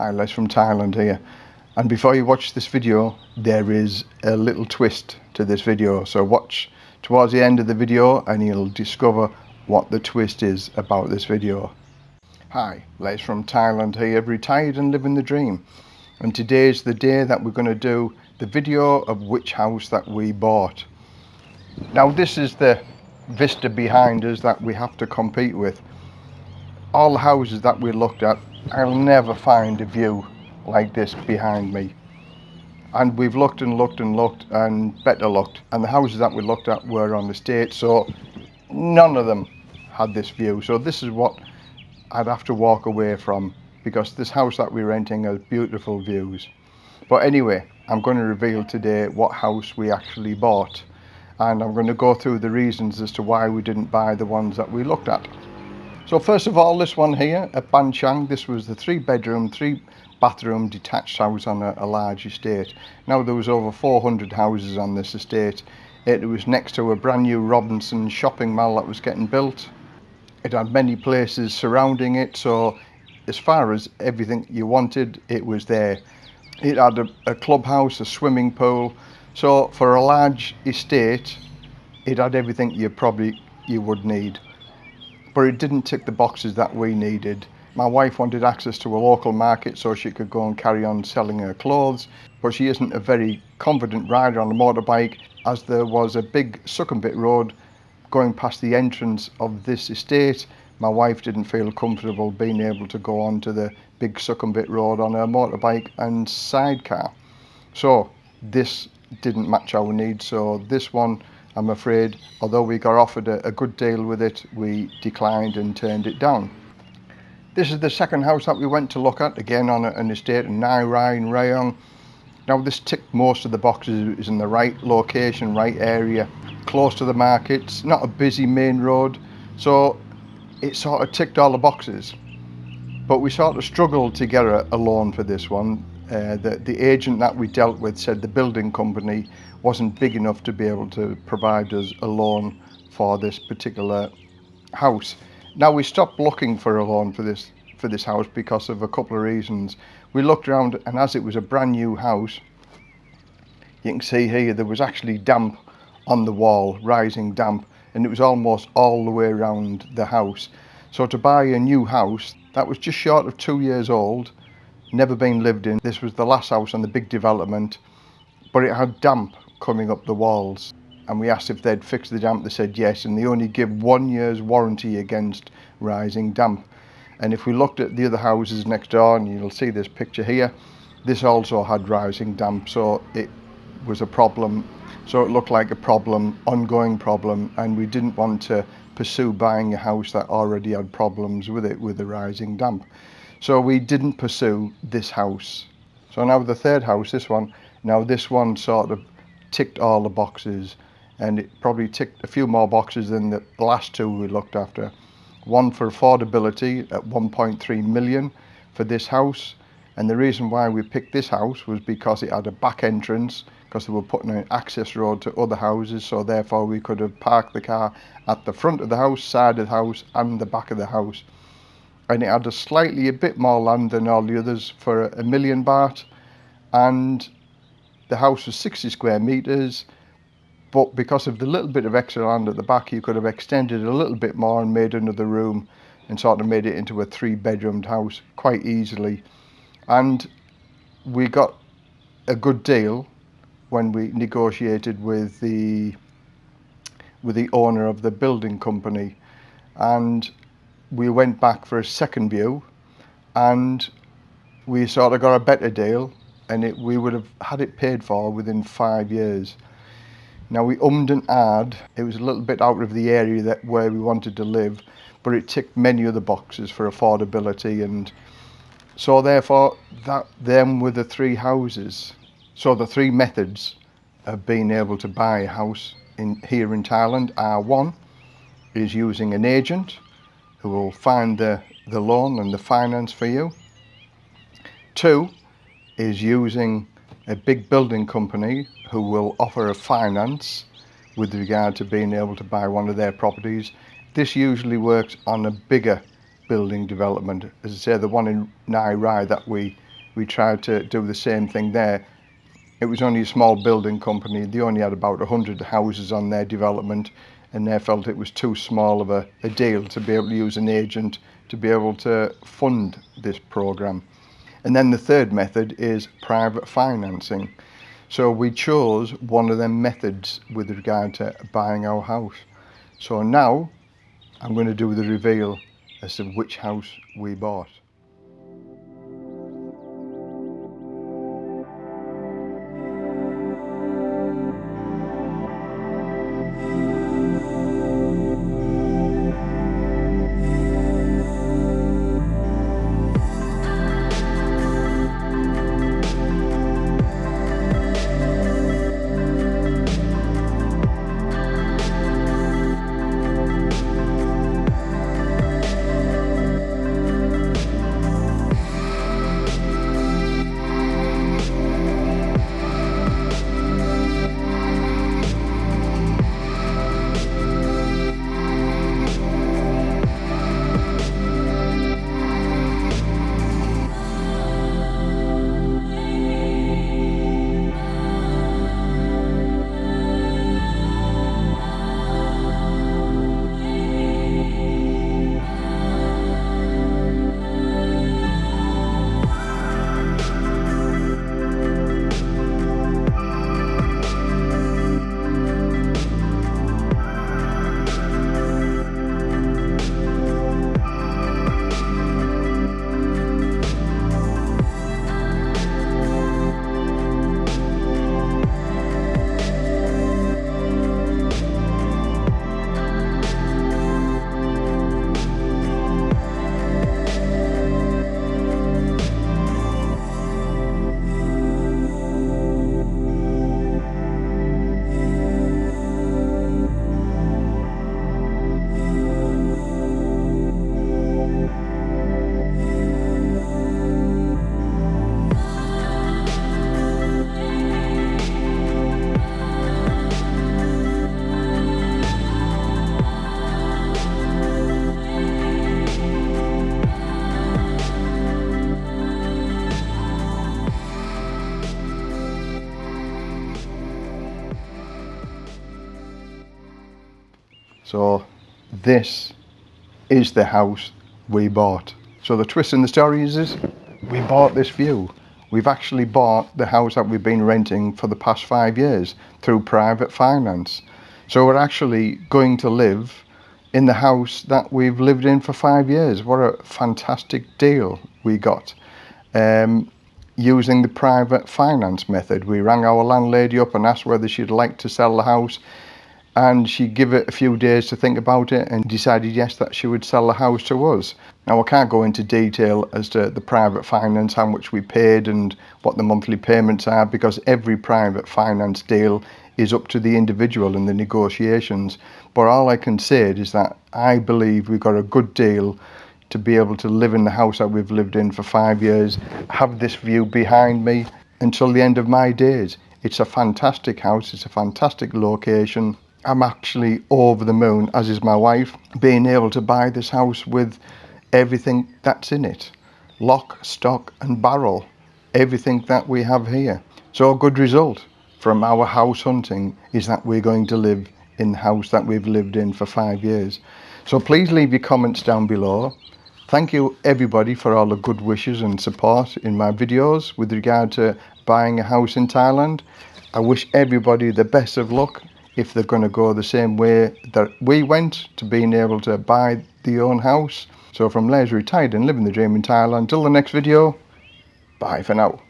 Hi Les from Thailand here and before you watch this video there is a little twist to this video so watch towards the end of the video and you'll discover what the twist is about this video. Hi Les from Thailand here retired and living the dream and today is the day that we're going to do the video of which house that we bought. Now this is the vista behind us that we have to compete with. All the houses that we looked at I'll never find a view like this behind me. And we've looked and looked and looked and better looked. And the houses that we looked at were on the state, so none of them had this view. So this is what I'd have to walk away from because this house that we're renting has beautiful views. But anyway, I'm going to reveal today what house we actually bought. And I'm going to go through the reasons as to why we didn't buy the ones that we looked at. So first of all, this one here at Ban Chang, this was the three bedroom, three bathroom detached house on a, a, large estate. Now there was over 400 houses on this estate. It was next to a brand new Robinson shopping mall that was getting built. It had many places surrounding it, so as far as everything you wanted, it was there. It had a, a clubhouse, a swimming pool, so for a large estate, it had everything you probably you would need but it didn't tick the boxes that we needed. My wife wanted access to a local market so she could go and carry on selling her clothes, but she isn't a very confident rider on a motorbike as there was a big Sukhumvit road going past the entrance of this estate. My wife didn't feel comfortable being able to go onto the big Sukhumvit road on her motorbike and sidecar. So this didn't match our needs, so this one I'm afraid, although we got offered a, a good deal with it, we declined and turned it down. This is the second house that we went to look at, again on an estate in Nai Rai in Rayong. Now this ticked most of the boxes, is in the right location, right area, close to the markets, not a busy main road, so it sort of ticked all the boxes. But we sort of struggled to get a, a loan for this one. Uh, the, the agent that we dealt with said the building company wasn't big enough to be able to provide us a loan for this particular house. Now we stopped looking for a loan for this for this house because of a couple of reasons. We looked around and as it was a brand new house, you can see here there was actually damp on the wall, rising damp, and it was almost all the way around the house. So to buy a new house that was just short of two years old, never been lived in, this was the last house on the big development, but it had damp coming up the walls. And we asked if they'd fix the damp. They said yes and they only give one year's warranty against rising damp. And if we looked at the other houses next door and you'll see this picture here this also had rising damp so it was a problem. So it looked like a problem ongoing problem and we didn't want to pursue buying a house that already had problems with it with the rising damp. So we didn't pursue this house. So now the third house this one. Now this one sort of ticked all the boxes and it probably ticked a few more boxes than the last two we looked after. One for affordability at 1.3 million for this house and the reason why we picked this house was because it had a back entrance because they were putting an access road to other houses so therefore we could have parked the car at the front of the house, side of the house and the back of the house and it had a slightly a bit more land than all the others for a million baht and the house was 60 square meters, but because of the little bit of extra land at the back, you could have extended a little bit more and made another room and sort of made it into a three bedroomed house quite easily. And we got a good deal when we negotiated with the with the owner of the building company and we went back for a second view and we sort of got a better deal and it, we would have had it paid for within five years. Now we ummed and ahed, it was a little bit out of the area that where we wanted to live, but it ticked many other boxes for affordability and so therefore that them were the three houses. So the three methods of being able to buy a house in here in Thailand are one is using an agent who will find the, the loan and the finance for you. Two is using a big building company who will offer a finance with regard to being able to buy one of their properties. This usually works on a bigger building development. As I say, the one in Nai Rai that we we tried to do the same thing there. It was only a small building company. They only had about 100 houses on their development and they felt it was too small of a, a deal to be able to use an agent to be able to fund this program. And then the third method is private financing. So we chose one of them methods with regard to buying our house. So now I'm going to do the reveal as to which house we bought. So this is the house we bought. So the twist in the story is this, we bought this view. We've actually bought the house that we've been renting for the past five years through private finance. So we're actually going to live in the house that we've lived in for five years. What a fantastic deal we got. Um, using the private finance method. We rang our landlady up and asked whether she'd like to sell the house and she gave it a few days to think about it and decided yes that she would sell the house to us. Now I can't go into detail as to the private finance, how much we paid and what the monthly payments are because every private finance deal is up to the individual in the negotiations. But all I can say is that I believe we got a good deal to be able to live in the house that we've lived in for five years, have this view behind me until the end of my days. It's a fantastic house, it's a fantastic location. I'm actually over the moon, as is my wife, being able to buy this house with everything that's in it. Lock, stock and barrel. Everything that we have here. So a good result from our house hunting is that we're going to live in the house that we've lived in for five years. So please leave your comments down below. Thank you everybody for all the good wishes and support in my videos with regard to buying a house in Thailand. I wish everybody the best of luck if they're going to go the same way that we went to being able to buy the own house. So from Les Retired and Living the Dream in Thailand, until the next video, bye for now.